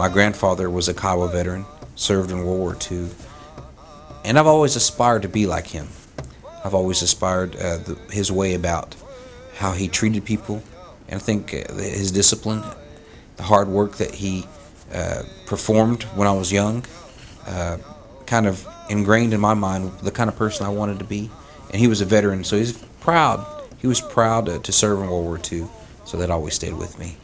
My grandfather was a Kiowa veteran, served in World War II, and I've always aspired to be like him. I've always aspired uh, the, his way about how he treated people, and I think uh, his discipline, the hard work that he uh, performed when I was young, uh, kind of ingrained in my mind the kind of person I wanted to be. And he was a veteran, so he's proud. He was proud to, to serve in World War II, so that always stayed with me.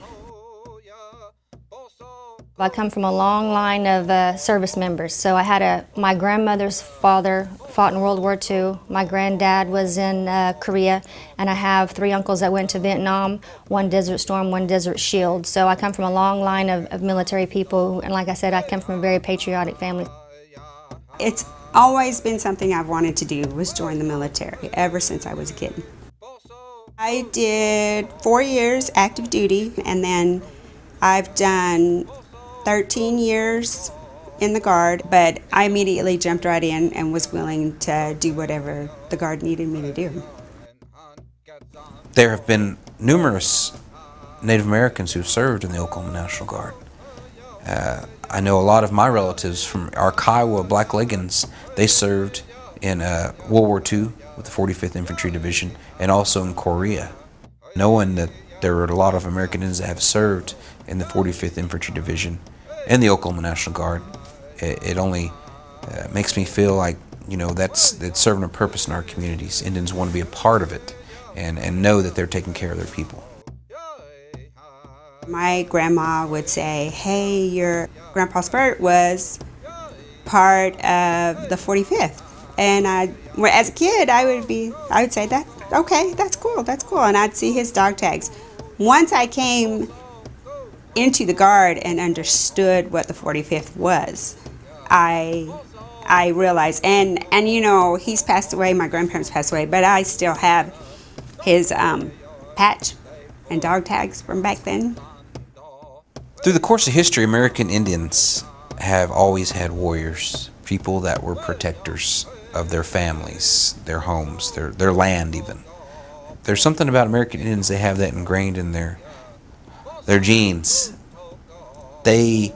I come from a long line of uh, service members. So I had a my grandmother's father fought in World War II. My granddad was in uh, Korea, and I have three uncles that went to Vietnam. One Desert Storm, one Desert Shield. So I come from a long line of, of military people, and like I said, I come from a very patriotic family. It's always been something I've wanted to do was join the military ever since I was a kid. I did four years active duty and then I've done 13 years in the Guard, but I immediately jumped right in and was willing to do whatever the Guard needed me to do. There have been numerous Native Americans who've served in the Oklahoma National Guard. Uh, I know a lot of my relatives from our Kiowa Black Leggings, they served in uh, World War II with the 45th Infantry Division and also in Korea. Knowing that there are a lot of American Indians that have served in the 45th Infantry Division and the Oklahoma National Guard, it, it only uh, makes me feel like you know that's that's serving a purpose in our communities. Indians want to be a part of it and, and know that they're taking care of their people. My grandma would say, hey, your Grandpa Spurt was part of the 45th. And I, as a kid, I would be, I would say that, okay, that's cool, that's cool. And I'd see his dog tags. Once I came into the Guard and understood what the 45th was, I, I realized, and, and you know, he's passed away, my grandparents passed away, but I still have his um, patch and dog tags from back then. Through the course of history, American Indians have always had warriors, people that were protectors of their families, their homes, their, their land even. There's something about American Indians, they have that ingrained in their, their genes. They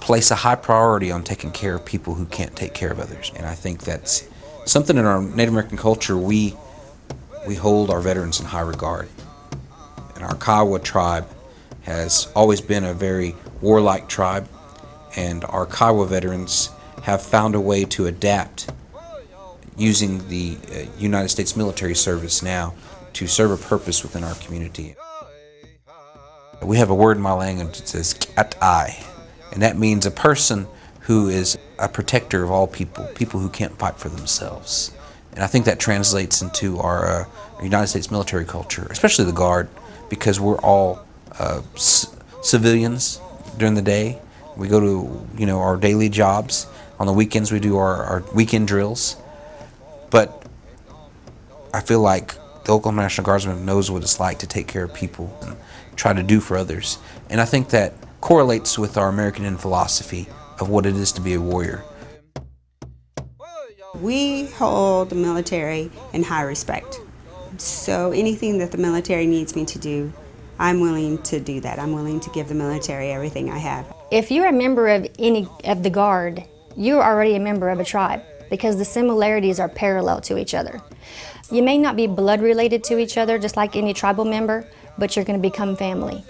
place a high priority on taking care of people who can't take care of others. And I think that's something in our Native American culture we, we hold our veterans in high regard. And our Kiowa tribe has always been a very warlike tribe, and our Kiowa veterans have found a way to adapt using the uh, United States military service now to serve a purpose within our community. We have a word in my language that says kat-ai, and that means a person who is a protector of all people, people who can't fight for themselves. And I think that translates into our, uh, United States military culture, especially the Guard, because we're all uh, civilians during the day. We go to you know our daily jobs. On the weekends we do our, our weekend drills. But I feel like the Oklahoma National Guardsman knows what it's like to take care of people and try to do for others. And I think that correlates with our American Indian philosophy of what it is to be a warrior. We hold the military in high respect. So anything that the military needs me to do, I'm willing to do that. I'm willing to give the military everything I have. If you're a member of any of the Guard, you're already a member of a tribe because the similarities are parallel to each other. You may not be blood related to each other just like any tribal member, but you're going to become family.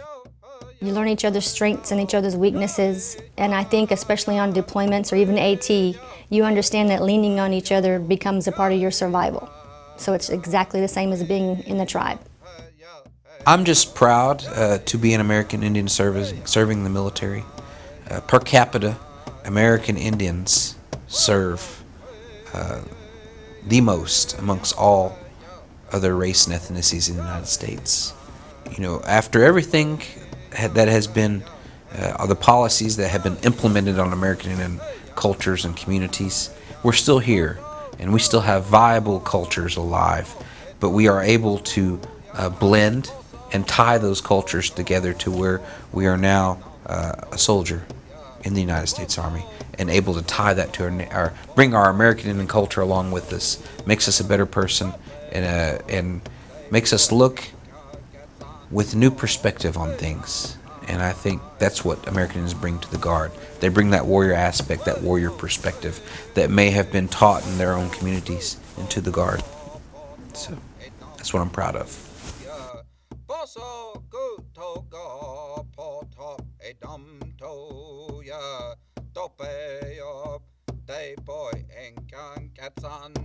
You learn each other's strengths and each other's weaknesses, and I think especially on deployments or even AT, you understand that leaning on each other becomes a part of your survival. So it's exactly the same as being in the tribe. I'm just proud uh, to be an American Indian service, serving the military. Uh, per capita, American Indians serve uh, the most amongst all other race and ethnicities in the United States. You know, after everything that has been, uh, the policies that have been implemented on American cultures and communities, we're still here and we still have viable cultures alive, but we are able to uh, blend and tie those cultures together to where we are now uh, a soldier in the United States Army and able to tie that to our, our bring our American Indian culture along with us makes us a better person and uh, and makes us look with new perspective on things. And I think that's what American Indians bring to the Guard. They bring that warrior aspect, that warrior perspective that may have been taught in their own communities into the Guard. So that's what I'm proud of. Enkan